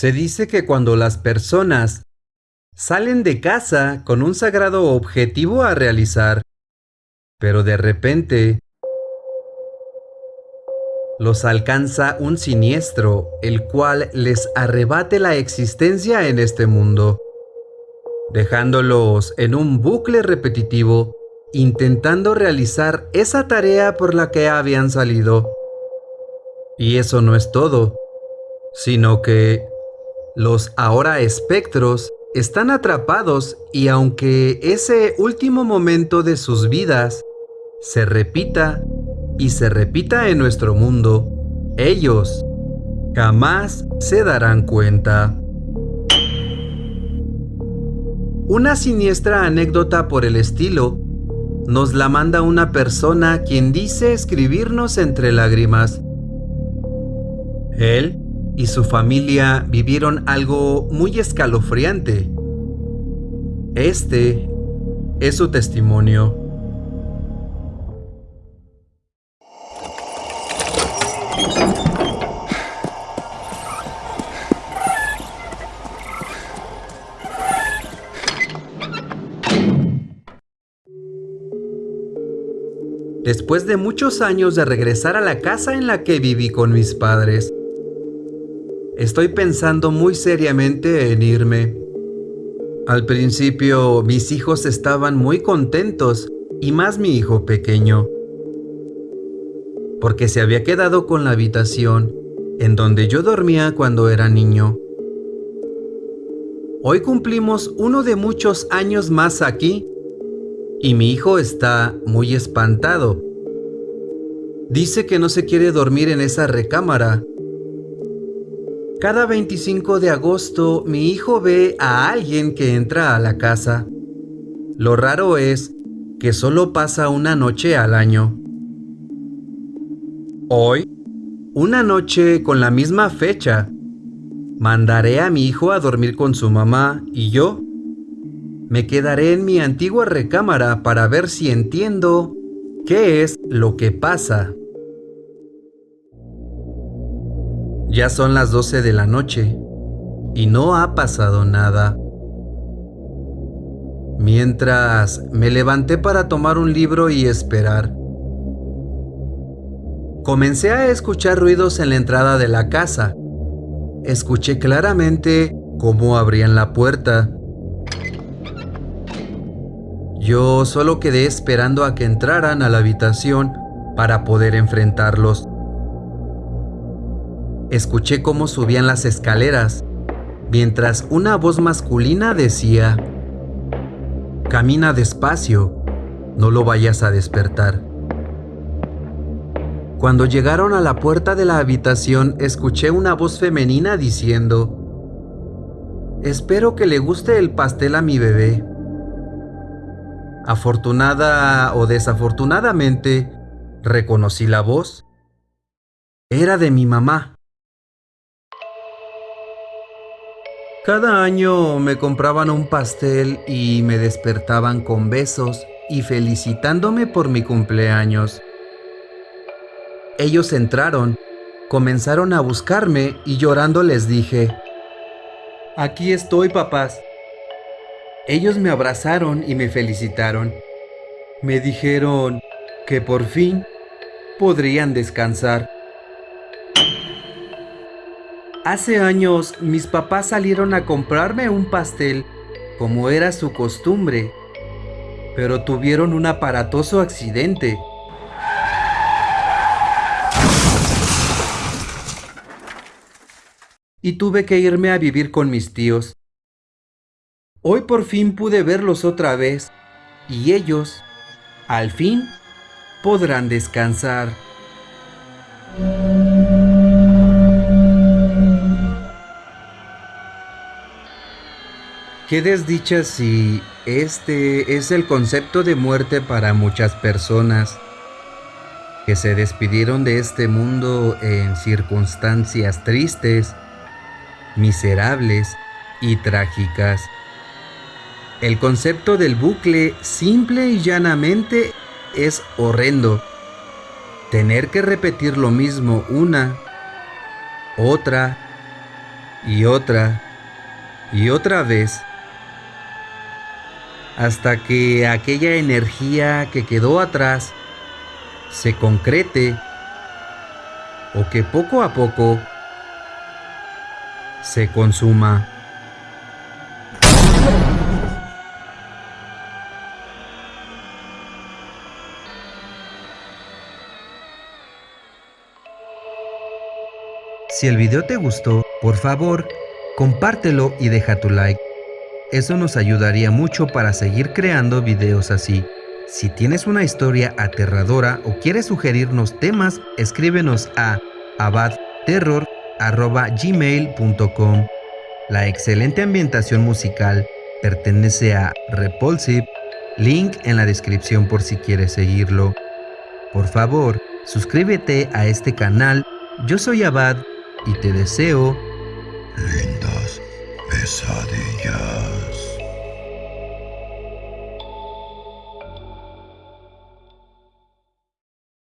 Se dice que cuando las personas salen de casa con un sagrado objetivo a realizar, pero de repente los alcanza un siniestro, el cual les arrebate la existencia en este mundo, dejándolos en un bucle repetitivo, intentando realizar esa tarea por la que habían salido. Y eso no es todo, sino que los ahora espectros están atrapados y aunque ese último momento de sus vidas se repita y se repita en nuestro mundo, ellos jamás se darán cuenta. Una siniestra anécdota por el estilo nos la manda una persona quien dice escribirnos entre lágrimas. Él y su familia vivieron algo muy escalofriante. Este es su testimonio. Después de muchos años de regresar a la casa en la que viví con mis padres, estoy pensando muy seriamente en irme. Al principio mis hijos estaban muy contentos y más mi hijo pequeño, porque se había quedado con la habitación en donde yo dormía cuando era niño. Hoy cumplimos uno de muchos años más aquí y mi hijo está muy espantado. Dice que no se quiere dormir en esa recámara. Cada 25 de agosto mi hijo ve a alguien que entra a la casa. Lo raro es que solo pasa una noche al año. Hoy, una noche con la misma fecha, mandaré a mi hijo a dormir con su mamá y yo me quedaré en mi antigua recámara para ver si entiendo qué es lo que pasa. Ya son las 12 de la noche y no ha pasado nada. Mientras me levanté para tomar un libro y esperar. Comencé a escuchar ruidos en la entrada de la casa. Escuché claramente cómo abrían la puerta yo solo quedé esperando a que entraran a la habitación para poder enfrentarlos. Escuché cómo subían las escaleras, mientras una voz masculina decía, Camina despacio, no lo vayas a despertar. Cuando llegaron a la puerta de la habitación, escuché una voz femenina diciendo, Espero que le guste el pastel a mi bebé. Afortunada o desafortunadamente, reconocí la voz. Era de mi mamá. Cada año me compraban un pastel y me despertaban con besos y felicitándome por mi cumpleaños. Ellos entraron, comenzaron a buscarme y llorando les dije, Aquí estoy, papás. Ellos me abrazaron y me felicitaron. Me dijeron que por fin podrían descansar. Hace años mis papás salieron a comprarme un pastel, como era su costumbre, pero tuvieron un aparatoso accidente. Y tuve que irme a vivir con mis tíos. Hoy por fin pude verlos otra vez y ellos, al fin, podrán descansar. Qué desdicha si este es el concepto de muerte para muchas personas que se despidieron de este mundo en circunstancias tristes, miserables y trágicas. El concepto del bucle simple y llanamente es horrendo. Tener que repetir lo mismo una, otra y otra y otra vez hasta que aquella energía que quedó atrás se concrete o que poco a poco se consuma. Si el video te gustó, por favor, compártelo y deja tu like. Eso nos ayudaría mucho para seguir creando videos así. Si tienes una historia aterradora o quieres sugerirnos temas, escríbenos a abadterror.gmail.com La excelente ambientación musical pertenece a Repulsive, link en la descripción por si quieres seguirlo. Por favor, suscríbete a este canal. Yo soy Abad y te deseo lindas Esadi.